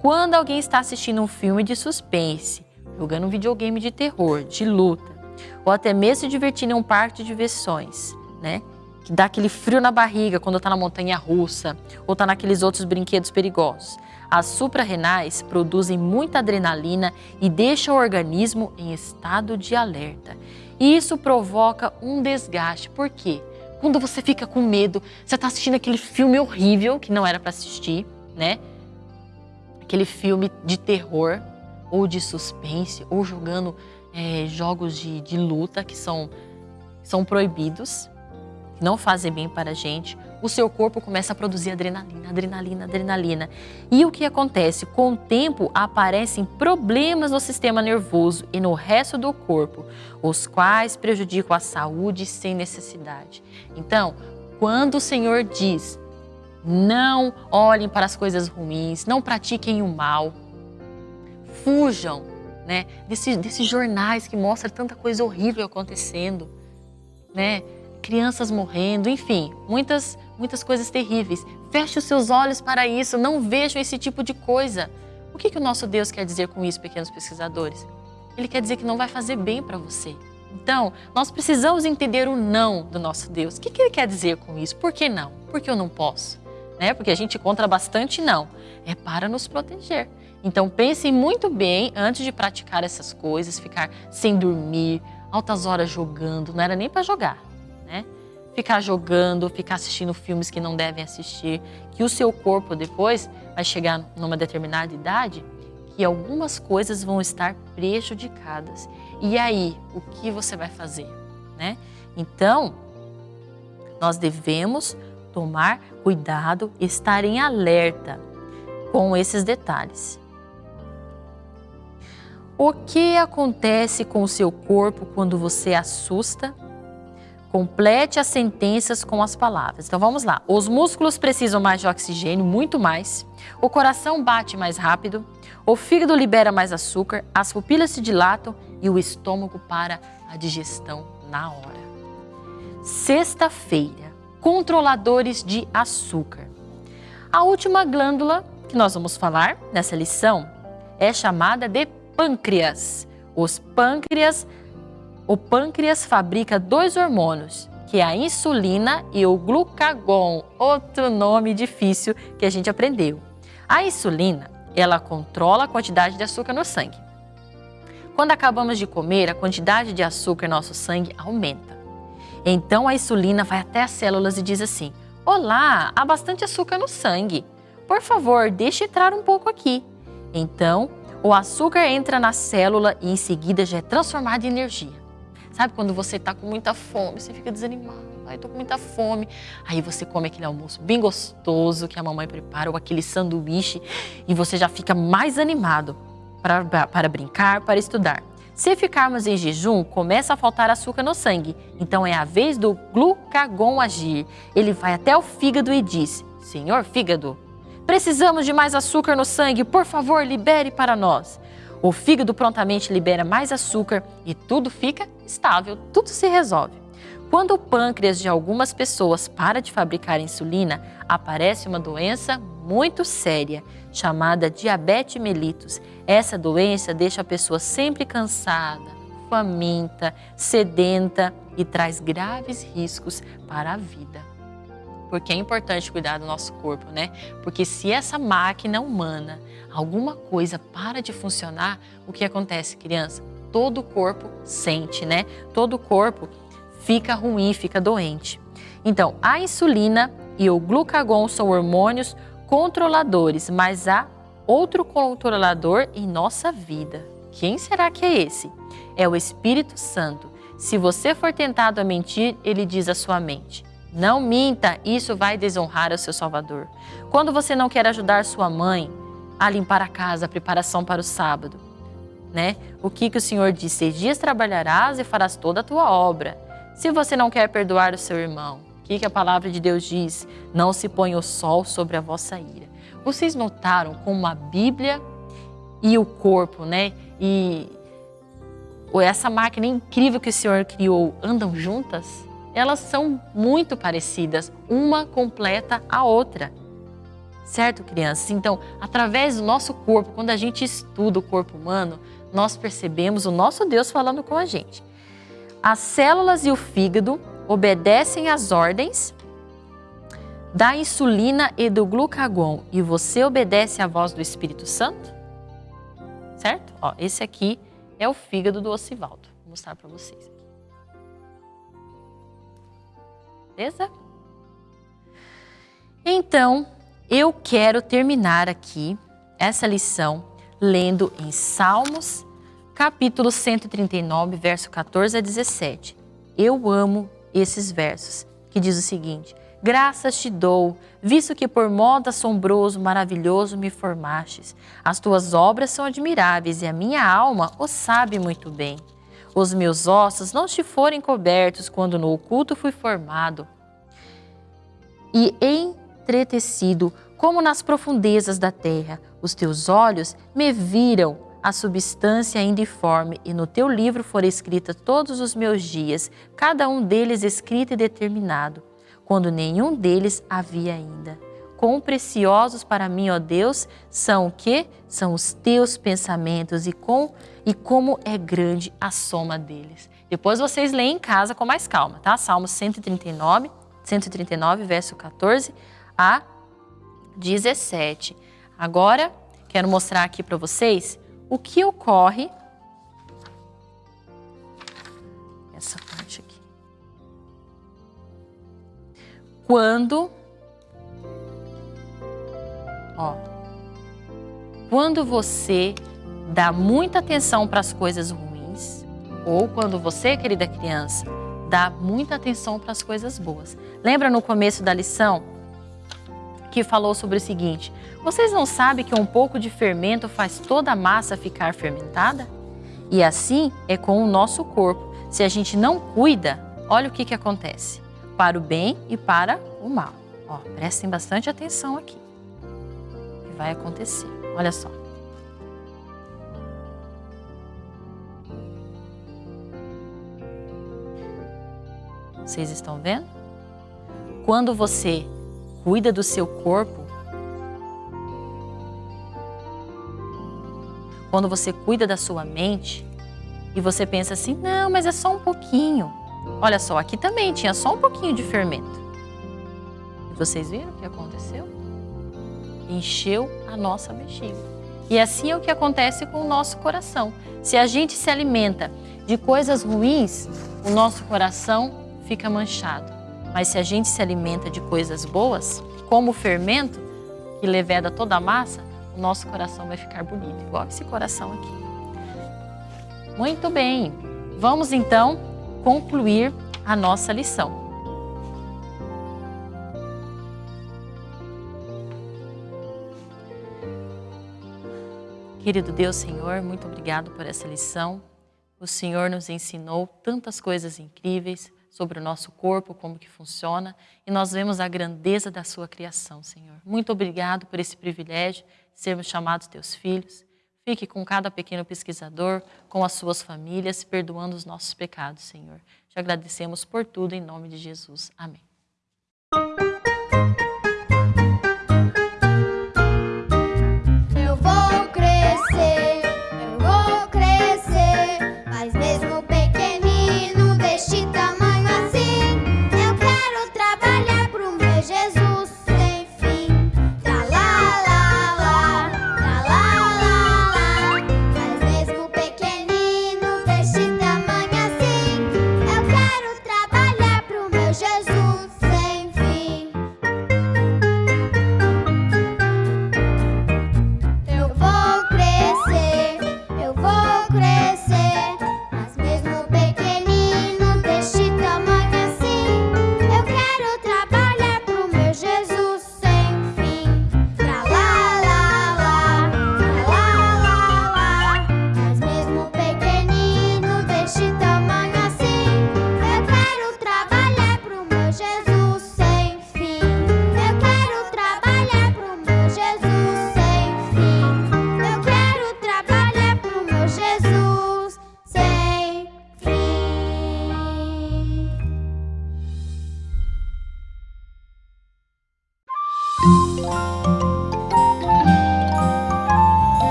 Quando alguém está assistindo um filme de suspense, jogando um videogame de terror, de luta, ou até mesmo se divertindo em um parque de diversões, né? Que dá aquele frio na barriga quando está na montanha russa ou está naqueles outros brinquedos perigosos. As suprarrenais produzem muita adrenalina e deixam o organismo em estado de alerta. E isso provoca um desgaste. Por quê? Quando você fica com medo, você está assistindo aquele filme horrível que não era para assistir, né? Aquele filme de terror ou de suspense ou jogando é, jogos de, de luta que são, são proibidos que não fazem bem para a gente, o seu corpo começa a produzir adrenalina, adrenalina, adrenalina. E o que acontece? Com o tempo aparecem problemas no sistema nervoso e no resto do corpo, os quais prejudicam a saúde sem necessidade. Então, quando o Senhor diz, não olhem para as coisas ruins, não pratiquem o mal, fujam né, desses, desses jornais que mostram tanta coisa horrível acontecendo, né? Crianças morrendo, enfim, muitas, muitas coisas terríveis. Feche os seus olhos para isso, não vejam esse tipo de coisa. O que, que o nosso Deus quer dizer com isso, pequenos pesquisadores? Ele quer dizer que não vai fazer bem para você. Então, nós precisamos entender o não do nosso Deus. O que, que ele quer dizer com isso? Por que não? Por que eu não posso? Né? Porque a gente encontra bastante não. É para nos proteger. Então, pensem muito bem antes de praticar essas coisas, ficar sem dormir, altas horas jogando, não era nem para jogar, né? Ficar jogando, ficar assistindo filmes que não devem assistir, que o seu corpo depois vai chegar numa determinada idade que algumas coisas vão estar prejudicadas. E aí, o que você vai fazer, né? Então, nós devemos tomar cuidado, estar em alerta com esses detalhes. O que acontece com o seu corpo quando você assusta? Complete as sentenças com as palavras. Então vamos lá. Os músculos precisam mais de oxigênio, muito mais. O coração bate mais rápido. O fígado libera mais açúcar. As pupilas se dilatam e o estômago para a digestão na hora. Sexta-feira, controladores de açúcar. A última glândula que nós vamos falar nessa lição é chamada de pâncreas. Os pâncreas o pâncreas fabrica dois hormônios, que é a insulina e o glucagon, outro nome difícil que a gente aprendeu. A insulina, ela controla a quantidade de açúcar no sangue. Quando acabamos de comer, a quantidade de açúcar em nosso sangue aumenta. Então a insulina vai até as células e diz assim: Olá, há bastante açúcar no sangue. Por favor, deixe entrar um pouco aqui. Então, o açúcar entra na célula e em seguida já é transformado em energia. Sabe quando você está com muita fome, você fica desanimado, ai, estou com muita fome. Aí você come aquele almoço bem gostoso que a mamãe prepara, ou aquele sanduíche, e você já fica mais animado para, para brincar, para estudar. Se ficarmos em jejum, começa a faltar açúcar no sangue. Então é a vez do glucagon agir. Ele vai até o fígado e diz: Senhor fígado, precisamos de mais açúcar no sangue, por favor, libere para nós. O fígado prontamente libera mais açúcar e tudo fica estável, tudo se resolve. Quando o pâncreas de algumas pessoas para de fabricar insulina, aparece uma doença muito séria, chamada diabetes mellitus. Essa doença deixa a pessoa sempre cansada, faminta, sedenta e traz graves riscos para a vida. Porque é importante cuidar do nosso corpo, né? Porque se essa máquina humana alguma coisa para de funcionar, o que acontece, criança? Todo o corpo sente, né? Todo o corpo fica ruim, fica doente. Então, a insulina e o glucagon são hormônios controladores, mas há outro controlador em nossa vida. Quem será que é esse? É o Espírito Santo. Se você for tentado a mentir, ele diz à sua mente: Não minta, isso vai desonrar o seu Salvador. Quando você não quer ajudar sua mãe, a limpar a casa, a preparação para o sábado. Né? O que, que o Senhor diz? Seis dias trabalharás e farás toda a tua obra. Se você não quer perdoar o seu irmão, o que, que a palavra de Deus diz? Não se põe o sol sobre a vossa ira. Vocês notaram como a Bíblia e o corpo, né? E essa máquina incrível que o Senhor criou andam juntas? Elas são muito parecidas, uma completa a outra. Certo, crianças? Então, através do nosso corpo, quando a gente estuda o corpo humano, nós percebemos o nosso Deus falando com a gente. As células e o fígado obedecem às ordens da insulina e do glucagon e você obedece à voz do Espírito Santo? Certo? Ó, esse aqui é o fígado do Ocivaldo. Vou mostrar para vocês Beleza? Então, eu quero terminar aqui essa lição lendo em Salmos, capítulo 139, verso 14 a 17. Eu amo esses versos, que diz o seguinte: Graças te dou, visto que por modo assombroso, maravilhoso me formastes. As tuas obras são admiráveis e a minha alma o sabe muito bem. Os meus ossos não te forem cobertos quando no oculto fui formado. E entretecido, como nas profundezas da terra. Os teus olhos me viram a substância indiforme, e no teu livro foram escritos todos os meus dias, cada um deles escrito e determinado, quando nenhum deles havia ainda. Quão preciosos para mim, ó Deus, são o que? São os teus pensamentos e, com, e como é grande a soma deles. Depois vocês leem em casa com mais calma, tá? Salmo 139, 139, verso 14 a 17. Agora, quero mostrar aqui para vocês o que ocorre essa parte aqui. Quando ó, quando você dá muita atenção para as coisas ruins, ou quando você, querida criança, dá muita atenção para as coisas boas. Lembra no começo da lição que falou sobre o seguinte: vocês não sabem que um pouco de fermento faz toda a massa ficar fermentada? E assim é com o nosso corpo. Se a gente não cuida, olha o que, que acontece: para o bem e para o mal. Ó, prestem bastante atenção aqui. Vai acontecer? Olha só. Vocês estão vendo? Quando você cuida do seu corpo, quando você cuida da sua mente e você pensa assim, não, mas é só um pouquinho. Olha só, aqui também tinha só um pouquinho de fermento. Vocês viram o que aconteceu? Encheu a nossa bexiga. E assim é o que acontece com o nosso coração. Se a gente se alimenta de coisas ruins, o nosso coração fica manchado. Mas se a gente se alimenta de coisas boas, como o fermento que leveda toda a massa, o nosso coração vai ficar bonito, igual esse coração aqui. Muito bem, vamos então concluir a nossa lição. Querido Deus, Senhor, muito obrigado por essa lição. O Senhor nos ensinou tantas coisas incríveis, sobre o nosso corpo, como que funciona, e nós vemos a grandeza da sua criação, Senhor. Muito obrigado por esse privilégio de sermos chamados teus filhos. Fique com cada pequeno pesquisador, com as suas famílias, perdoando os nossos pecados, Senhor. Te agradecemos por tudo, em nome de Jesus. Amém.